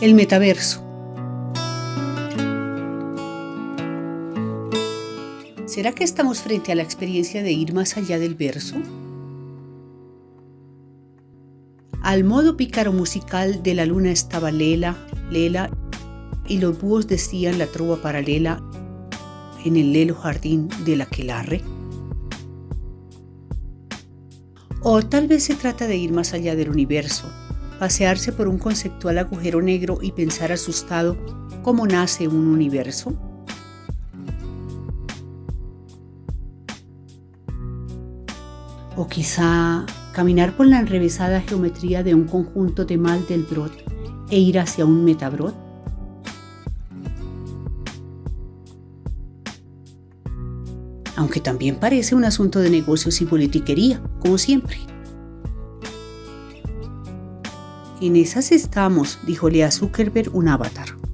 El metaverso. ¿Será que estamos frente a la experiencia de ir más allá del verso? Al modo pícaro musical de la luna estaba Lela, Lela, y los búhos decían la trova paralela en el lelo jardín del aquelarre. O tal vez se trata de ir más allá del universo, pasearse por un conceptual agujero negro y pensar asustado cómo nace un universo? O quizá caminar por la enrevesada geometría de un conjunto de mal del brot e ir hacia un metabrot? Aunque también parece un asunto de negocios y politiquería, como siempre. En esas estamos, dijo Lea Zuckerberg, un avatar.